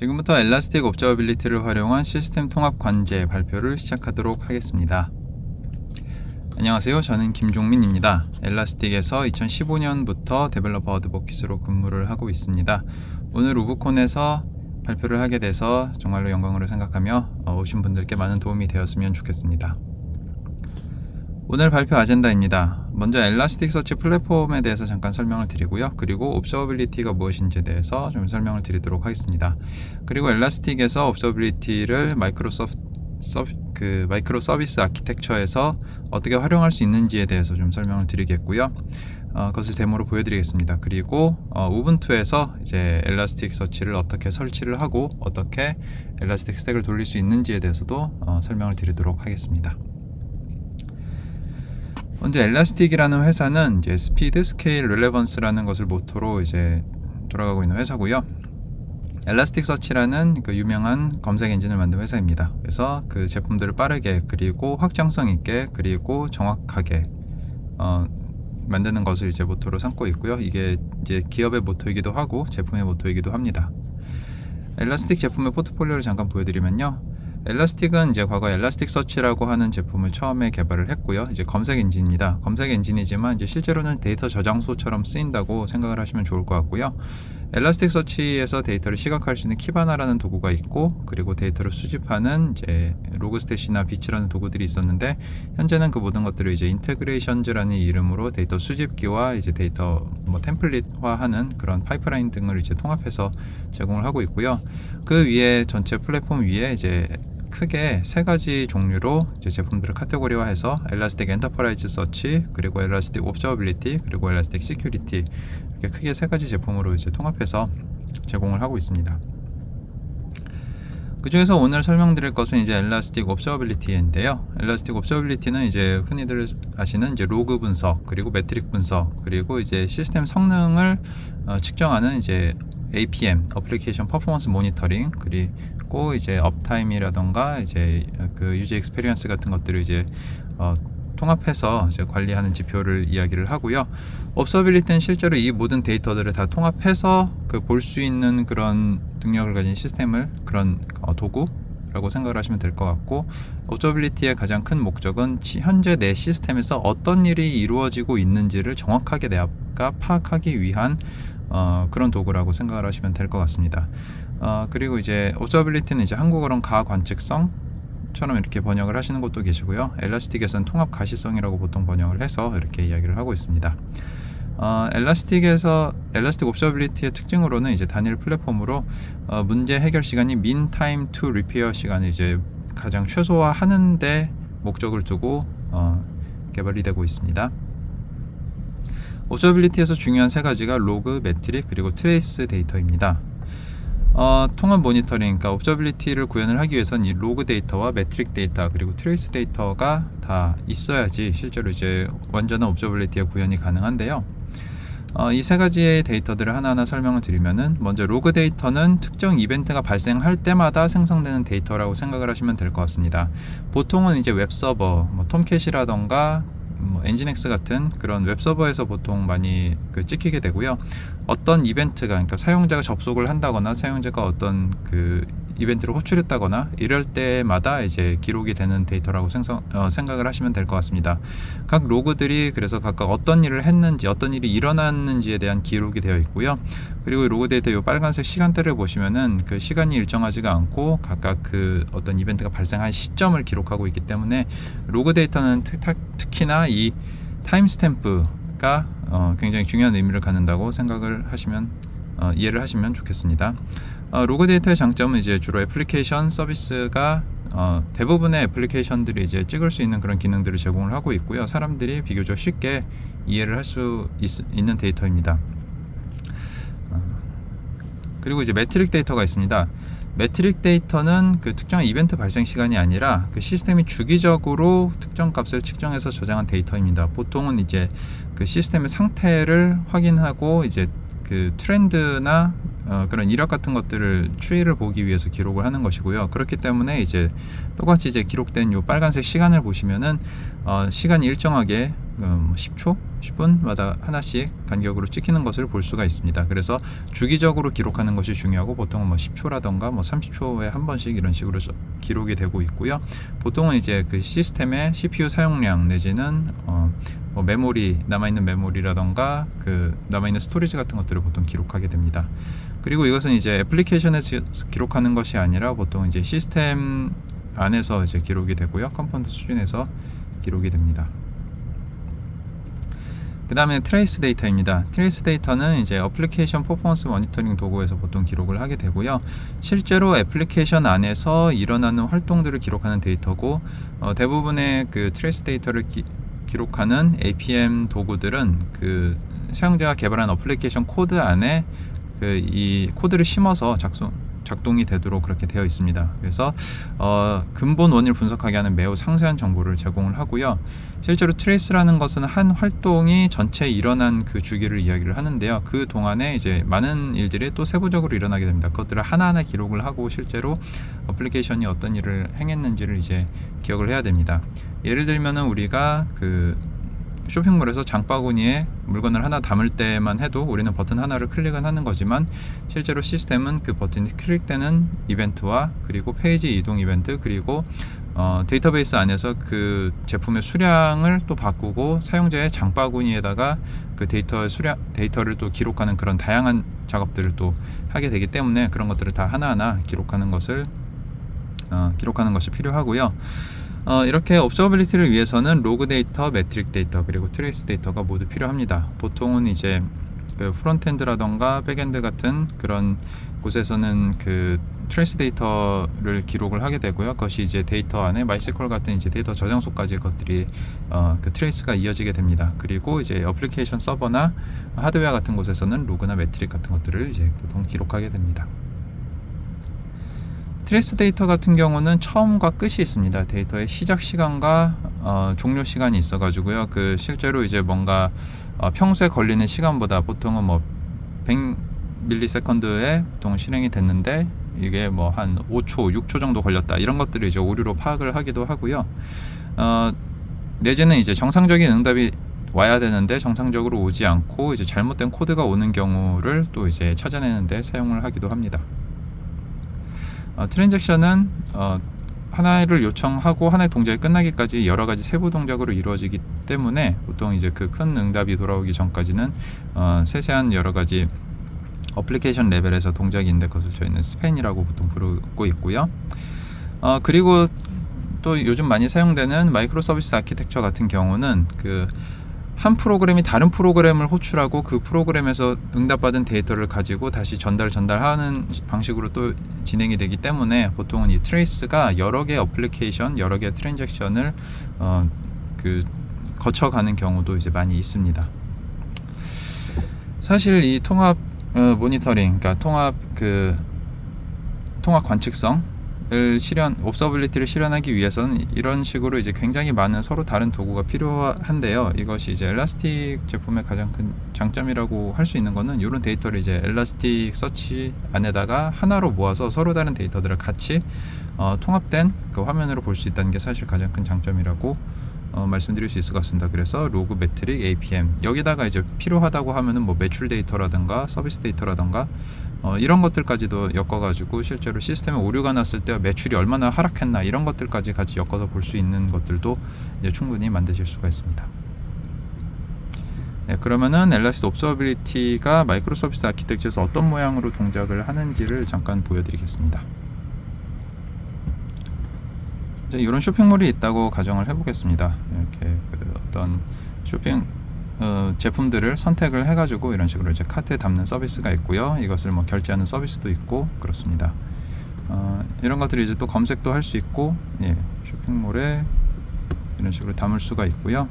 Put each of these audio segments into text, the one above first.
지금부터 Elastic Observability를 활용한 시스템 통합 관제 발표를 시작하도록 하겠습니다. 안녕하세요. 저는 김종민입니다. Elastic에서 2015년부터 Developer Advocate으로 근무를 하고 있습니다. 오늘 UbuCon에서 발표를 하게 돼서 정말로 영광으로 생각하며 어, 오신 분들께 많은 도움이 되었으면 좋겠습니다. 오늘 발표 아젠다입니다. 먼저 Elasticsearch 플랫폼에 대해서 잠깐 설명을 드리고요. 그리고 Observability가 무엇인지에 대해서 좀 설명을 드리도록 하겠습니다. 그리고 Elastic에서 Observability를 Microsoft 그 microservice architecture에서 어떻게 활용할 수 있는지에 대해서 좀 설명을 드리겠고요. 어, 그것을 데모로 보여드리겠습니다. 그리고 어, Ubuntu에서 이제 Elasticsearch를 어떻게 설치를 하고 어떻게 Elastic Stack을 돌릴 수 있는지에 대해서도 어, 설명을 드리도록 하겠습니다. 먼저 Elastic이라는 회사는 이제 speed, scale, relevance라는 것을 모토로 이제 돌아가고 있는 회사고요. Elasticsearch라는 그 유명한 검색 엔진을 만든 회사입니다. 그래서 그 제품들을 빠르게 그리고 확장성 있게 그리고 정확하게 어, 만드는 것을 이제 모토로 삼고 있고요. 이게 이제 기업의 모토이기도 하고 제품의 모토이기도 합니다. Elastic 제품의 포트폴리오를 잠깐 보여드리면요. Elastic은 이제 과거 Elasticsearch라고 하는 제품을 처음에 개발을 했고요. 이제 검색 엔진입니다. 검색 엔진이지만 이제 실제로는 데이터 저장소처럼 쓰인다고 생각을 하시면 좋을 것 같고요. Elasticsearch에서 데이터를 시각화할 수 있는 Kibana라는 도구가 있고 그리고 데이터를 수집하는 이제 Logstash나 Beats라는 도구들이 있었는데 현재는 그 모든 것들을 이제 Integrations라는 이름으로 데이터 수집기와 이제 데이터 뭐 템플릿화하는 그런 파이프라인 등을 이제 통합해서 제공을 하고 있고요. 그 위에 전체 플랫폼 위에 이제 크게 세 가지 종류로 제품들을 카테고리화해서 Elastic Enterprise Search 그리고 Elastic Observability 그리고 Elastic Security 크게 세 가지 제품으로 이제 통합해서 제공을 하고 있습니다. 그 중에서 오늘 설명드릴 것은 이제 Elastic Observability인데요. Elastic Observability는 이제 흔히들 아시는 이제 로그 분석 그리고 metric 분석 그리고 이제 시스템 성능을 어, 측정하는 이제 APM Application Performance Monitoring 그리고 이제 uptime이라던가 이제 그 user experience 같은 것들을 이제 어, 통합해서 이제 관리하는 지표를 이야기를 하고요. 옵서빌리티는 실제로 이 모든 데이터들을 다 통합해서 그 볼 수 있는 그런 능력을 가진 시스템을 그런 어, 도구 라고 생각을 하시면 될 것 같고 옵저빌리티의 가장 큰 목적은 현재 내 시스템에서 어떤 일이 이루어지고 있는지를 정확하게 내가 파악하기 위한 어, 그런 도구라고 생각을 하시면 될 것 같습니다. 어, 그리고 이제 오저빌리티는 이제 한국어로는 가관측성 처럼 이렇게 번역을 하시는 것도 계시고요. Elastic에서는 통합 가시성이라고 보통 번역을 해서 이렇게 이야기를 하고 있습니다. 어, Elastic에서 Elastic Observability의 특징으로는 이제 단일 플랫폼으로 어, 문제 해결 시간이 mean time 시간을 이제 가장 최소화하는데 목적을 두고 어, 개발이 되고 있습니다. Observability에서 중요한 세 가지가 로그, metric 그리고 trace 데이터입니다. 어, 통합 모니터링, 그러니까 Observability를 구현을 하기 위해선 이 로그 데이터와 metric 데이터 그리고 trace 데이터가 다 있어야지 실제로 이제 완전한 Observability의 구현이 가능한데요. 어, 이 세 가지의 데이터들을 하나하나 설명을 드리면은 먼저 로그 데이터는 특정 이벤트가 발생할 때마다 생성되는 데이터라고 생각을 하시면 될 것 같습니다. 보통은 이제 웹 서버, 뭐 Tomcat이라던가 뭐 Nginx 같은 그런 웹 서버에서 보통 많이 그 찍히게 되고요. 어떤 이벤트가 그러니까 사용자가 접속을 한다거나 사용자가 어떤 그 이벤트를 호출했다거나 이럴 때마다 이제 기록이 되는 데이터라고 생성, 어, 생각을 하시면 될 것 같습니다. 각 로그들이 그래서 각각 어떤 일을 했는지 어떤 일이 일어났는지에 대한 기록이 되어 있고요. 그리고 로그 데이터 이 빨간색 시간대를 보시면은 그 시간이 일정하지가 않고 각각 그 어떤 이벤트가 발생한 시점을 기록하고 있기 때문에 로그 데이터는 특, 특히나 이 timestamp가 어, 굉장히 중요한 의미를 갖는다고 생각을 하시면 어, 이해를 하시면 좋겠습니다. 어, 로그 데이터의 장점은 이제 주로 애플리케이션 서비스가 어, 대부분의 애플리케이션들이 이제 찍을 수 있는 그런 기능들을 제공을 하고 있고요. 사람들이 비교적 쉽게 이해를 할 수 있는 데이터입니다. 어, 그리고 이제 metric 데이터가 있습니다. metric 데이터는 그 특정 이벤트 발생 시간이 아니라 그 시스템이 주기적으로 특정 값을 측정해서 저장한 데이터입니다. 보통은 이제 그 시스템의 상태를 확인하고 이제 그 트렌드나 어, 그런 이력 같은 것들을 추이를 보기 위해서 기록을 하는 것이고요. 그렇기 때문에 이제 똑같이 이제 기록된 요 빨간색 시간을 보시면은 어, 시간이 일정하게 음, 10초, 10분마다 하나씩 간격으로 찍히는 것을 볼 수가 있습니다. 그래서 주기적으로 기록하는 것이 중요하고 보통은 뭐 10초라던가 뭐 30초에 한 번씩 이런 식으로 저- 기록이 되고 있고요. 보통은 이제 그 시스템의 CPU 사용량 내지는 어, 뭐 메모리 남아있는 메모리라던가 그 남아있는 storage 같은 것들을 보통 기록하게 됩니다. 그리고 이것은 이제 애플리케이션에서 기록하는 것이 아니라 보통 이제 시스템 안에서 이제 기록이 되고요. component 수준에서 기록이 됩니다. 그 다음에 trace 데이터입니다. trace 데이터는 이제 Application Performance Monitoring 도구에서 보통 기록을 하게 되고요. 실제로 애플리케이션 안에서 일어나는 활동들을 기록하는 데이터고 어, 대부분의 그 trace 데이터를 기, 기록하는 APM 도구들은 그 사용자가 개발한 어플리케이션 코드 안에 그 이 코드를 심어서 작성 작동이 되도록 그렇게 되어 있습니다. 그래서 어, 근본 원인을 분석하게 하는 매우 상세한 정보를 제공을 하고요. 실제로 trace라는 것은 한 활동이 전체 일어난 그 주기를 이야기를 하는데요. 그 동안에 이제 많은 일들이 또 세부적으로 일어나게 됩니다. 그것들을 하나하나 기록을 하고 실제로 어플리케이션이 어떤 일을 행했는지를 이제 기억을 해야 됩니다. 예를 들면은 우리가 그 쇼핑몰에서 장바구니에 물건을 하나 담을 때만 해도 우리는 버튼 하나를 클릭은 하는 거지만 실제로 시스템은 그 버튼이 클릭되는 이벤트와 그리고 페이지 이동 이벤트 그리고 어, 데이터베이스 안에서 그 제품의 수량을 또 바꾸고 사용자의 장바구니에다가 그 데이터의 수량 데이터를 또 기록하는 그런 다양한 작업들을 또 하게 되기 때문에 그런 것들을 다 하나하나 기록하는 것을 어, 기록하는 것이 필요하고요. 어, 이렇게 observability를 위해서는 로그 데이터, metric 데이터 그리고 trace 데이터가 모두 필요합니다. 보통은 이제 그 frontend라던가 backend 같은 그런 곳에서는 그 trace 데이터를 기록을 하게 되고요. 그것이 이제 데이터 안에 MySQL 같은 이제 데이터 저장소까지 것들이 어, 그 trace가 이어지게 됩니다. 그리고 이제 어플리케이션 서버나 하드웨어 같은 곳에서는 로그나 metric 같은 것들을 이제 보통 기록하게 됩니다. trace 데이터 같은 경우는 처음과 끝이 있습니다. 데이터의 시작 시간과 어, 종료 시간이 있어 가지고요. 그 실제로 이제 뭔가 어, 평소에 걸리는 시간보다 보통은 뭐 100ms에 보통 실행이 됐는데 이게 뭐 한 5초, 6초 정도 걸렸다 이런 것들을 이제 오류로 파악을 하기도 하고요. 어, 내지는 이제 정상적인 응답이 와야 되는데 정상적으로 오지 않고 이제 잘못된 코드가 오는 경우를 또 이제 찾아내는데 사용을 하기도 합니다. 어, transaction은 어, 하나를 요청하고 하나의 동작이 끝나기까지 여러 가지 세부 동작으로 이루어지기 때문에 보통 이제 그 큰 응답이 돌아오기 전까지는 어, 세세한 여러 가지 어플리케이션 레벨에서 동작인데 그것을 저희는 span이라고 보통 부르고 있고요. 어, 그리고 또 요즘 많이 사용되는 microservice architecture 같은 경우는 그 한 프로그램이 다른 프로그램을 호출하고 그 프로그램에서 응답받은 데이터를 가지고 다시 전달 전달하는 방식으로 또 진행이 되기 때문에 보통은 이 trace가 여러 개의 어플리케이션, 여러 개의 transaction을 어, 그 거쳐가는 경우도 이제 많이 있습니다. 사실 이 통합 어, 모니터링, 그러니까 통합 그 통합 관측성을 실현, observability를 실현하기 위해서는 이런 식으로 이제 굉장히 많은 서로 다른 도구가 필요한데요. 이것이 이제 Elastic 제품의 가장 큰 장점이라고 할 수 있는 거는 이런 데이터를 이제 Elasticsearch 안에다가 하나로 모아서 서로 다른 데이터들을 같이 어, 통합된 그 화면으로 볼 수 있다는 게 사실 가장 큰 장점이라고 어, 말씀드릴 수 있을 것 같습니다. 그래서 로그 metric APM 여기다가 이제 필요하다고 하면은 뭐 매출 데이터라든가 서비스 데이터라든가 어, 이런 것들까지도 엮어가지고 실제로 시스템에 오류가 났을 때 매출이 얼마나 하락했나 이런 것들까지 같이 엮어서 볼 수 있는 것들도 충분히 만드실 수가 있습니다. 네, 그러면은 Elastic observability가 microservice architecture에서 어떤 모양으로 동작을 하는지를 잠깐 보여드리겠습니다. 이런 쇼핑몰이 있다고 가정을 해보겠습니다. 이렇게 그 어떤 쇼핑 어, 제품들을 선택을 해가지고 이런 식으로 이제 카트에 담는 서비스가 있고요. 이것을 뭐 결제하는 서비스도 있고 그렇습니다. 어, 이런 것들이 이제 또 검색도 할 수 있고 예, 쇼핑몰에 이런 식으로 담을 수가 있고요.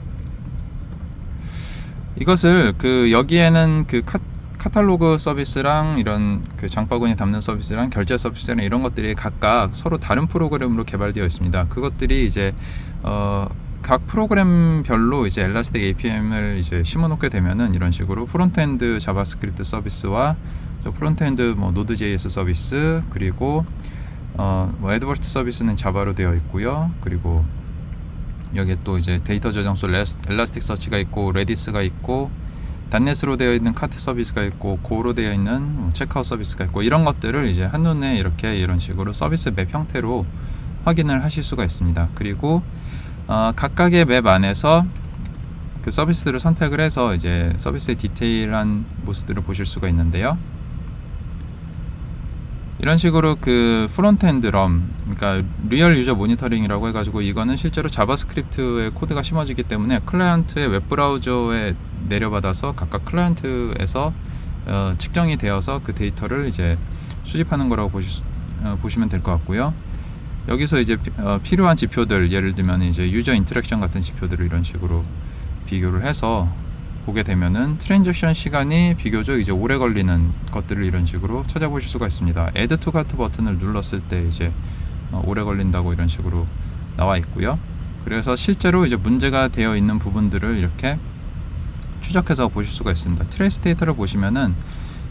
이것을 그 여기에는 그 카, 카탈로그 서비스랑 이런 그 장바구니 담는 서비스랑 결제 서비스랑 이런 것들이 각각 서로 다른 프로그램으로 개발되어 있습니다. 그것들이 이제 어, 각 프로그램별로 이제 Elastic APM을 이제 심어놓게 되면은 이런 식으로 frontend JavaScript 서비스와 또 frontend 뭐 Node.js 서비스 그리고 어, 뭐 advert 서비스는 Java로 되어 있고요. 그리고 여기에 또 이제 데이터 저장소 Elasticsearch가 있고 Redis가 있고 .NET으로 되어 있는 카트 서비스가 있고 Go로 되어 있는 뭐 체크아웃 서비스가 있고 이런 것들을 이제 한눈에 이렇게 이런 식으로 서비스 map 형태로 확인을 하실 수가 있습니다. 그리고 어, 각각의 map 안에서 그 서비스를 선택을 해서 이제 서비스의 디테일한 모습들을 보실 수가 있는데요. 이런 식으로 그 frontend RUM 그러니까 real user monitoring이라고 해가지고 이거는 실제로 JavaScript의 코드가 심어지기 때문에 클라이언트의 웹 브라우저에 내려받아서 각각 클라이언트에서 어, 측정이 되어서 그 데이터를 이제 수집하는 거라고 보시, 어, 보시면 될 것 같고요. 여기서 이제 피, 어, 필요한 지표들 예를 들면 이제 user interaction 같은 지표들을 이런 식으로 비교를 해서 보게 되면은 transaction 시간이 비교적 이제 오래 걸리는 것들을 이런 식으로 찾아보실 수가 있습니다. Add to Cart 버튼을 눌렀을 때 이제 어, 오래 걸린다고 이런 식으로 나와 있고요. 그래서 실제로 이제 문제가 되어 있는 부분들을 이렇게 추적해서 보실 수가 있습니다. trace 데이터를 보시면은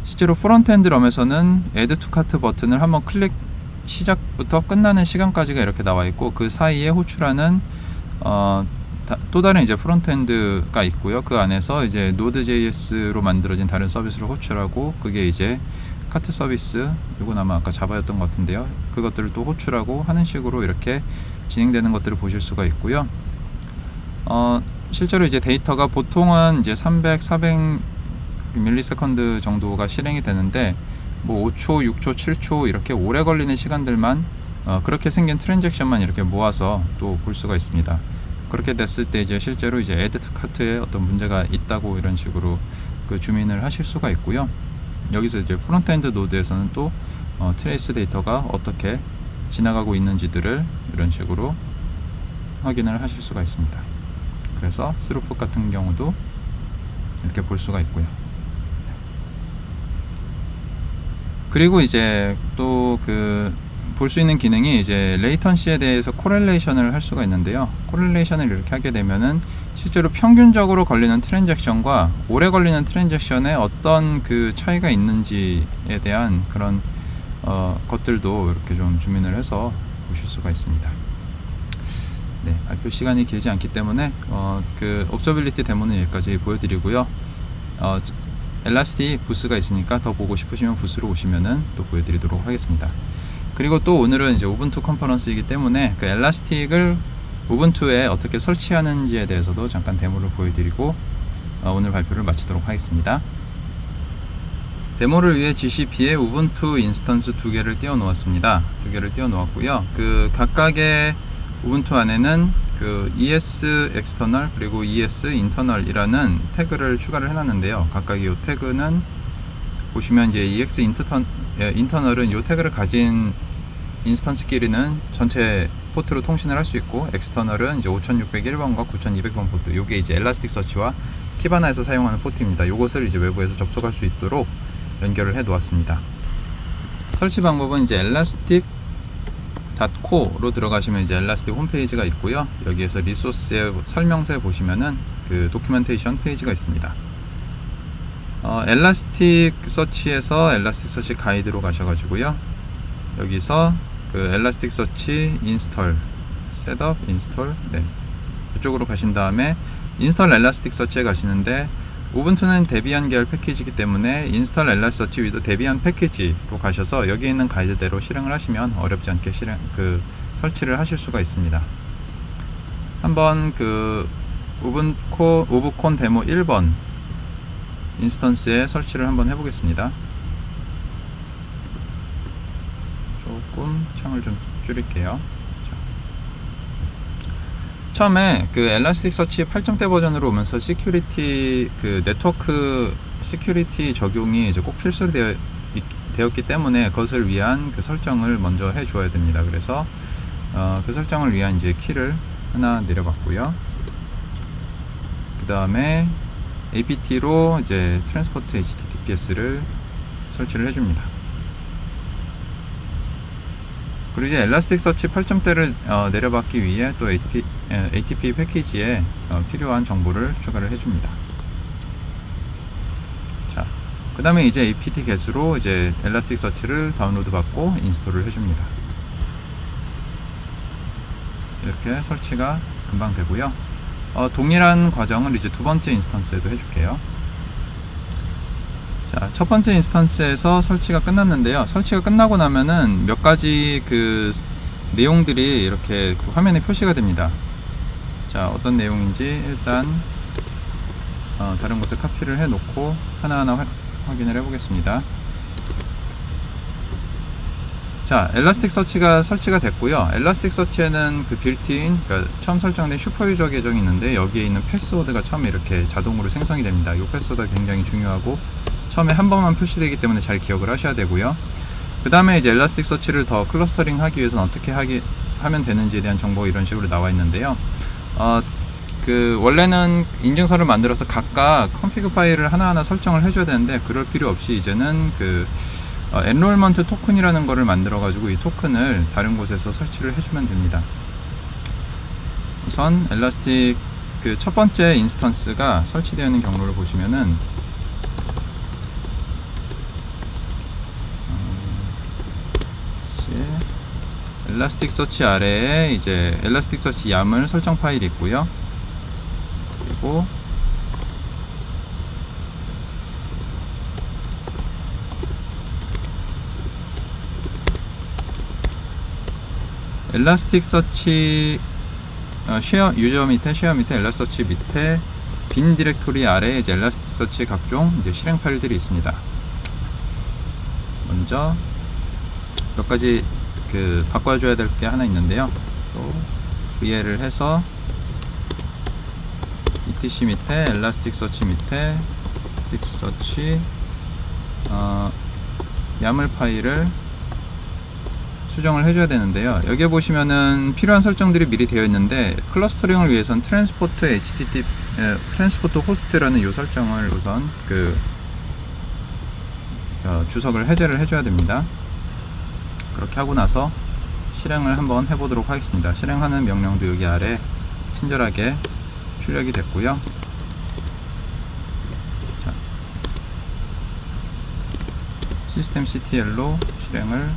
실제로 frontend RUM에서는 Add to Cart 버튼을 한번 클릭 시작부터 끝나는 시간까지가 이렇게 나와 있고 그 사이에 호출하는 어, 다, 또 다른 이제 frontend가 있고요. 그 안에서 이제 Node.js로 만들어진 다른 서비스를 호출하고 그게 이제 카트 서비스 이건 아마 아까 Java였던 것 같은데요. 그것들을 또 호출하고 하는 식으로 이렇게 진행되는 것들을 보실 수가 있고요. 어, 실제로 이제 데이터가 보통은 이제 300, 400 millisecond 정도가 실행이 되는데 뭐 5초, 6초, 7초 이렇게 오래 걸리는 시간들만 어, 그렇게 생긴 트랜잭션만 이렇게 모아서 또 볼 수가 있습니다. 그렇게 됐을 때 이제 실제로 이제 add cart에 어떤 문제가 있다고 이런 식으로 그 zoom in을 하실 수가 있고요. 여기서 이제 frontend 노드에서는 또 어, trace 데이터가 어떻게 지나가고 있는지들을 이런 식으로 확인을 하실 수가 있습니다. 그래서 throughput 같은 경우도 이렇게 볼 수가 있고요. 그리고 이제 또 그 볼 수 있는 기능이 이제 latency에 대해서 correlation을 할 수가 있는데요. correlation을 이렇게 하게 되면은 실제로 평균적으로 걸리는 트랜잭션과 오래 걸리는 트랜잭션에 어떤 그 차이가 있는지에 대한 그런 어, 것들도 이렇게 좀 zoom in을 해서 보실 수가 있습니다. 네, 발표 시간이 길지 않기 때문에 어, 그 observability 데모는 여기까지 보여드리고요. 어, Elastic 부스가 있으니까 더 보고 싶으시면 부스로 오시면은 또 보여드리도록 하겠습니다. 그리고 또 오늘은 이제 Ubuntu 컨퍼런스이기 때문에 그 Elastic을 Ubuntu에 어떻게 설치하는지에 대해서도 잠깐 데모를 보여드리고 어, 오늘 발표를 마치도록 하겠습니다. 데모를 위해 GCP에 Ubuntu instance 두 개를 띄워 놓았습니다. 두 개를 띄워 놓았고요. 그 각각의 Ubuntu 안에는 그 ES external 그리고 ES internal이라는 태그를 추가를 해놨는데요. 각각 이 태그는 보시면 이제 EX 예, internal은 이 태그를 가진 instance끼리는 전체 포트로 통신을 할 수 있고 external은 이제 5601번과 9200번 포트. 요게 이제 Elasticsearch와 Kibana에서 사용하는 포트입니다. 요것을 이제 외부에서 접속할 수 있도록 연결을 해 놓았습니다. 설치 방법은 이제 elastic.co로 들어가시면 이제 Elastic 홈페이지가 있고요. 여기에서 리소스의 설명서에 보시면은 그 documentation 페이지가 있습니다. 어, Elasticsearch에서 Elasticsearch 가이드로 가셔가지고요. 여기서 그 Elasticsearch install setup install 네. 이쪽으로 가신 다음에 install Elasticsearch에 가시는데 Ubuntu는 Debian 계열 패키지이기 때문에 install Elasticsearch with Debian package로 가셔서 여기 있는 가이드대로 실행을 하시면 어렵지 않게 실행 그 설치를 하실 수가 있습니다. 한번 그 UbuCo UbuCon 데모 1번 instance에 설치를 한번 해보겠습니다. 조금 창을 좀 줄일게요. 자. 처음에 그 Elasticsearch 8점대 버전으로 오면서 security 그 네트워크 security 적용이 이제 꼭 필수로 되어 있, 되었기 때문에 그것을 위한 그 설정을 먼저 해 줘야 됩니다. 그래서 어, 그 설정을 위한 이제 키를 하나 내려받고요. 그 다음에 APT로 이제 transport HTTPS를 설치를 해줍니다. 그리고 이제 Elasticsearch 8점대를 어, 내려받기 위해 또 HT, 에, ATP 패키지에 어, 필요한 정보를 추가를 해줍니다. 자, 그 다음에 이제 apt get으로 이제 Elasticsearch를 다운로드 받고 install을 해줍니다. 이렇게 설치가 금방 되고요. 어, 동일한 과정을 이제 두 번째 instance에도 해줄게요. 자, 첫 번째 instance에서 설치가 끝났는데요. 설치가 끝나고 나면은 몇 가지 그 내용들이 이렇게 그 화면에 표시가 됩니다. 자, 어떤 내용인지 일단 어, 다른 곳에 카피를 해 놓고 하나하나 화, 확인을 해 보겠습니다. 자, Elasticsearch가 설치가 됐고요. Elasticsearch에는 그 빌트인, 그러니까 처음 설정된 superuser 계정이 있는데 여기에 있는 패스워드가 처음에 이렇게 자동으로 생성이 됩니다. 이 패스워드가 굉장히 중요하고 처음에 한 번만 표시되기 때문에 잘 기억을 하셔야 되고요. 그 다음에 이제 Elasticsearch를 더 clustering 하기 위해서는 어떻게 하기, 하면 되는지에 대한 정보가 이런 식으로 나와 있는데요. 어, 그 원래는 인증서를 만들어서 각각 config 파일을 하나하나 설정을 해줘야 되는데 그럴 필요 없이 이제는 그 어, enrollment token이라는 거를 만들어 가지고 이 token을 다른 곳에서 설치를 해주면 됩니다. 우선 Elastic 그 첫 번째 instance가 설치되어 있는 경로를 보시면은 음, Elasticsearch 아래에 이제 Elasticsearch YAML 설정 파일이 있고요. 그리고 Elasticsearch 어, share user 밑에 share 밑에 Elasticsearch 밑에 bin 디렉토리 아래에 이제 Elasticsearch 각종 이제 실행 파일들이 있습니다. 먼저 몇 가지 그 바꿔줘야 될 게 하나 있는데요. 또 vi를 해서 etc 밑에 Elasticsearch 밑에 Elasticsearch 어, YAML 파일을 수정을 해줘야 되는데요. 여기에 보시면은 필요한 설정들이 미리 되어 있는데 clustering을 위해선 transport HTTP 에, transport host라는 이 설정을 우선 그 어, 주석을 해제를 해줘야 됩니다. 그렇게 하고 나서 실행을 한번 해보도록 하겠습니다. 실행하는 명령도 여기 아래 친절하게 출력이 됐고요. 자, 시스템 CTL로 실행을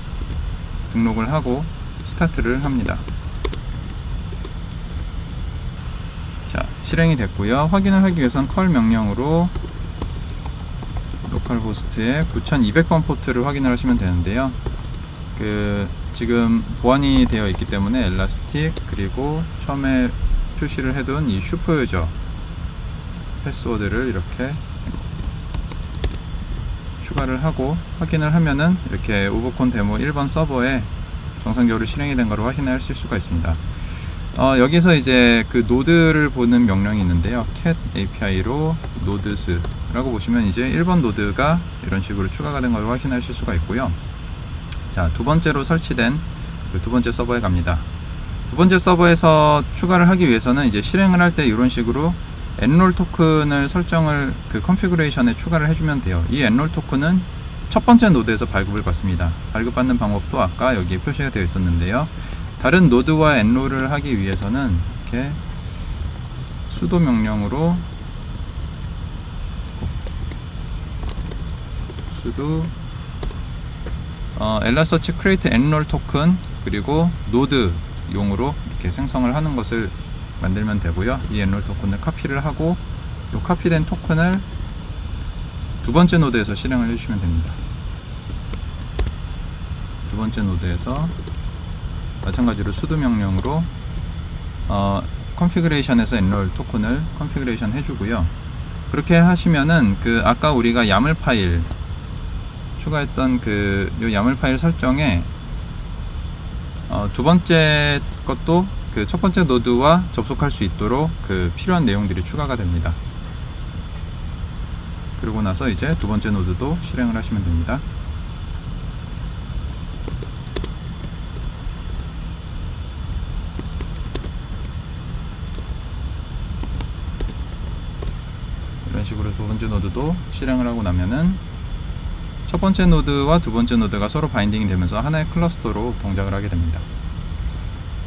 등록을 하고 스타트를 합니다. 자, 실행이 됐고요. 확인을 하기 위해선 컬 명령으로 localhost의 9200번 포트를 확인을 하시면 되는데요. 그 지금 보안이 되어 있기 때문에 elastic 그리고 처음에 표시를 해둔 이 super user 패스워드를 이렇게 추가를 하고 확인을 하면은 이렇게 UbuCon demo 1번 서버에 정상적으로 실행이 된 것을 확인하실 수가 있습니다. 어, 여기서 이제 그 노드를 보는 명령이 있는데요. cat API로 nodes라고 보시면 이제 1번 노드가 이런 식으로 추가가 된 것을 확인하실 수가 있고요. 자, 두 번째로 설치된 그 두 번째 서버에 갑니다. 두 번째 서버에서 추가를 하기 위해서는 이제 실행을 할 때 이런 식으로 enroll token을 설정을 그 configuration에 추가를 해주면 돼요. 이 enroll token은 첫 번째 노드에서 발급을 받습니다. 발급받는 방법도 아까 여기에 표시가 되어 있었는데요. 다른 노드와 enroll을 하기 위해서는 이렇게 sudo 명령으로 sudo 어, elasticsearch create enroll token 그리고 노드 용으로 이렇게 생성을 하는 것을 만들면 되고요. 이 enroll token을 카피를 하고 이 카피된 토큰을 두 번째 노드에서 실행을 해주시면 됩니다. 두 번째 노드에서 마찬가지로 sudo 명령으로 어, configuration에서 enroll token을 configuration 해주고요. 그렇게 하시면은 그 아까 우리가 YAML 파일 추가했던 그 요 YAML 파일 설정에 어, 두 번째 것도 그 첫 번째 노드와 접속할 수 있도록 그 필요한 내용들이 추가가 됩니다. 그러고 나서 이제 두 번째 노드도 실행을 하시면 됩니다. 이런 식으로 두 번째 노드도 실행을 하고 나면은 첫 번째 노드와 두 번째 노드가 서로 binding이 되면서 하나의 클러스터로 동작을 하게 됩니다.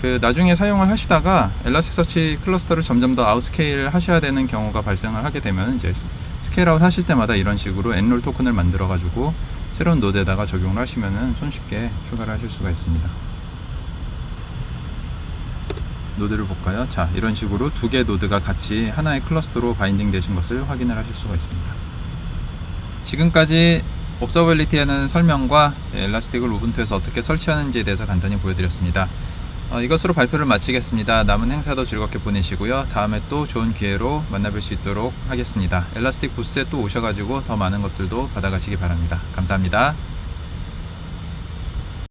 그 나중에 사용을 하시다가 Elasticsearch 클러스터를 점점 더 outscale 하셔야 되는 경우가 발생을 하게 되면 이제 스- scale-out 하실 때마다 이런 식으로 enroll token을 만들어 가지고 새로운 노드에다가 적용을 하시면은 손쉽게 추가를 하실 수가 있습니다. 노드를 볼까요? 자, 이런 식으로 두개 노드가 같이 하나의 클러스터로 binding 되신 것을 확인을 하실 수가 있습니다. 지금까지 observability에 는 설명과 네, Elastic을 Ubuntu에서 어떻게 설치하는지에 대해서 간단히 보여드렸습니다. 어, 이것으로 발표를 마치겠습니다. 남은 행사도 즐겁게 보내시고요. 다음에 또 좋은 기회로 만나뵐 수 있도록 하겠습니다. Elastic 부스에 또 오셔가지고 더 많은 것들도 받아가시기 바랍니다. 감사합니다.